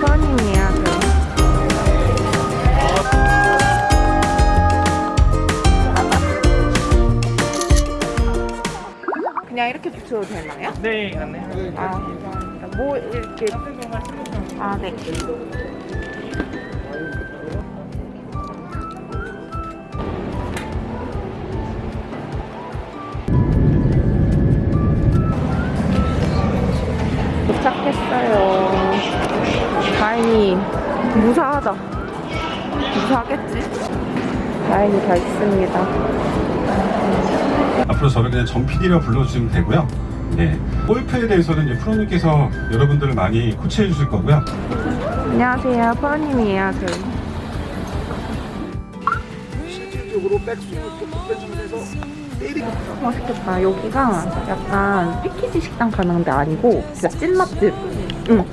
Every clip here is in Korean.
선임이야 그럼. 그냥 이렇게 붙여도 되나요? 네, 갔네. 아, 뭐 이렇게 아, 네. 도착했어요. 다행히 무사하다. 무사하겠지? 다행히 다 있습니다. 앞으로 저를 그냥 전 PD라 불러주시면 되고요. 네. 골프에 대해서는 이제 프로님께서 여러분들을 많이 코치해 주실 거고요. 안녕하세요. 프로님이에요, 저희. 실질적으로 백스윙을 또 빼주면서 때리고 맛있겠다. 여기가 약간 패키지 식당 가는 데 아니고 진짜 찐맛집. 응.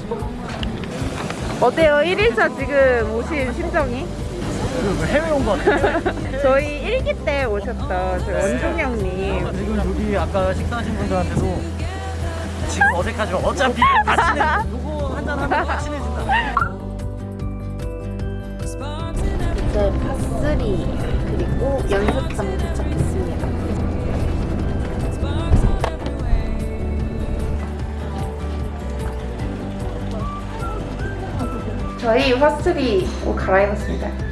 어때요? 1일차 지금 오신 심정이? 해외 온 거 같아요. 저희 일기 때 오셨던 저희 원종 형님. 그리고 여기 아까 식사하신 분들한테도 지금 어색하지만 어차피 다 친해. 누구 한잔 하면 다 친해진다. 이제 파3 그리고 연습장 도착했습니다. 저희 화3 옷 갈아입었습니다.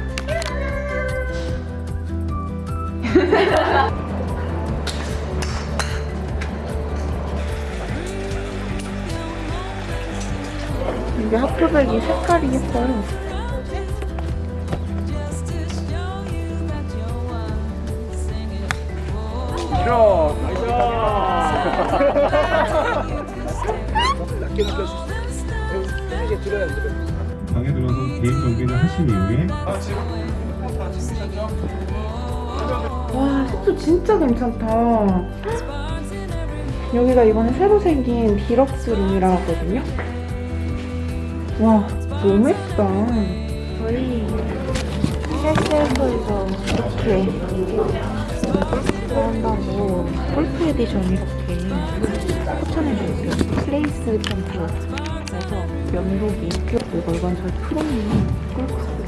이게 하프백이 색깔이 예뻐요. 낮게 들어야 돼. 방에 들어서 개인 정비를 하신 이후에 와, 숙소 진짜 괜찮다. 여기가 이번에 새로 생긴 디럭스 룸이라 하거든요. 와, 너무 예쁘다. 저희 셀프에서 이렇게 한다고 골프 에디션 이렇게 추천해주세요. 플레이스 캠프. 그래서 면도기. 그리고 이건 저희 프로님이 골프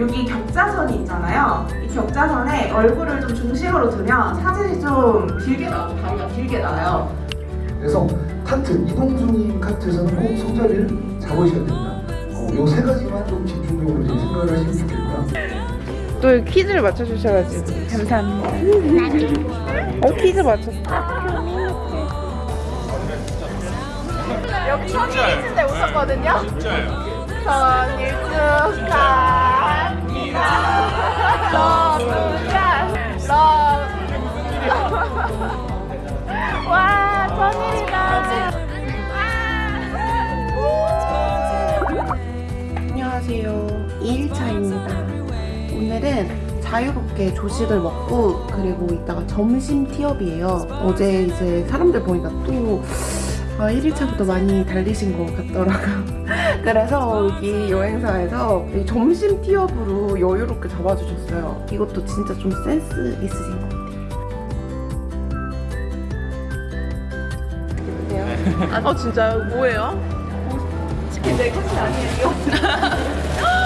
여기 격자선이 있잖아요. 이 격자선에 얼굴을 좀 중심으로 두면 사진이 좀 길게 나고 다리가 길게 나요. 그래서 카트 이동 중인 카트에서는 꼭 손잡이를 잡으셔야 됩니다. 어, 요 세 가지만 좀 집중적으로 좀 생각을 하시면 좋겠고요. 또 퀴즈를 맞춰주셔가지고 감사합니다. 어 퀴즈 맞췄어. 여기 선이 퀴즈인데 웃었거든요. 진짜요? 선일 축하합니다. 러브가 러브. 와 선일이다. 안녕하세요. 2일차입니다. 오늘은 자유롭게 조식을 먹고 그리고 이따가 점심 티업이에요. 어제 이제 사람들 보니까 또 아, 1일차부터 많이 달리신 것 같더라고요. 그래서 여기 여행사에서 이 점심 티업으로 여유롭게 잡아주셨어요. 이것도 진짜 좀 센스 있으신 것 같아요. 아, 어 진짜요? 뭐예요? 치킨 내 것이 아니에요.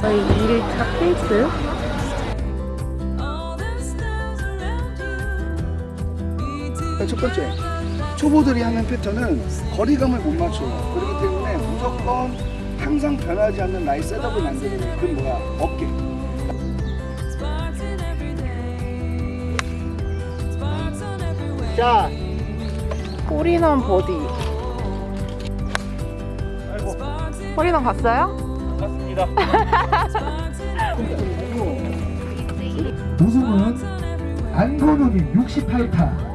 저희 2일차 페이스. 첫 번째, 초보들이 하는 패턴은 거리감을 못 맞춰요. 그렇기 때문에 무조건 항상 변하지 않는 나의 setup을 만드는. 그건 뭐야? 어깨. 자, 홀인원 버디. 아이고, 홀인원 갔어요? 갔습니다. 우승은 안건우님 68타.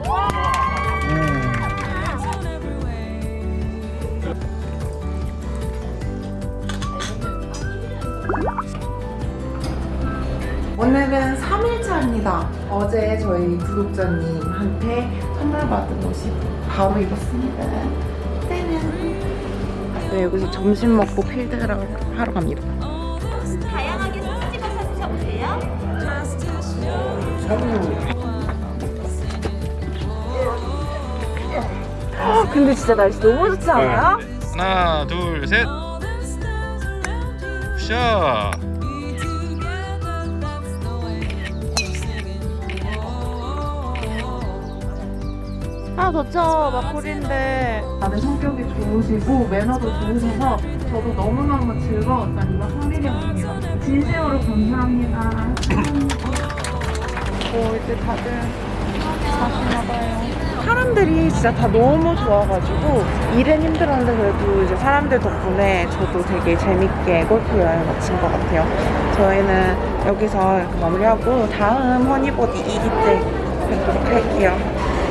오늘은 3일차입니다. 어제 저희 구독자님한테 선물 받은 옷이 바로 입었습니다. 짜잔! 네, 여기서 점심 먹고 필드를 하러 갑니다. 다양하게 소스 찍어 찾으셔보세요. 근데 진짜 날씨 너무 좋지 않아요? 하나 둘셋 샤 아, 덥죠. 막골인데. 다들 성격이 좋으시고, 매너도 좋으셔서 저도 너무너무 즐거웠던 이번 성리령입니다. 진심으로 감사합니다. 오, 이제 다들 가시나봐요. 사람들이 진짜 다 너무 좋아가지고, 일은 힘들었는데 그래도 이제 사람들 덕분에 저도 되게 재밌게 골프 여행 마친 것 같아요. 저희는 여기서 이렇게 마무리하고, 다음 허니보디 2기 때 뵙도록 할게요.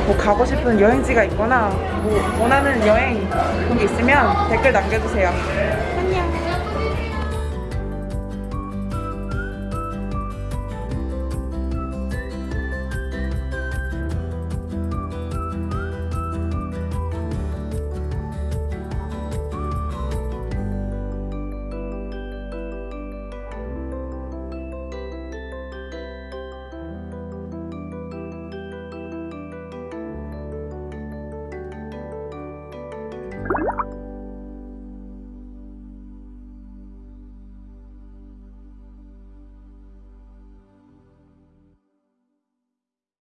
뭐 가고 싶은 여행지가 있거나 뭐 원하는 여행 그런 게 있으면 댓글 남겨주세요.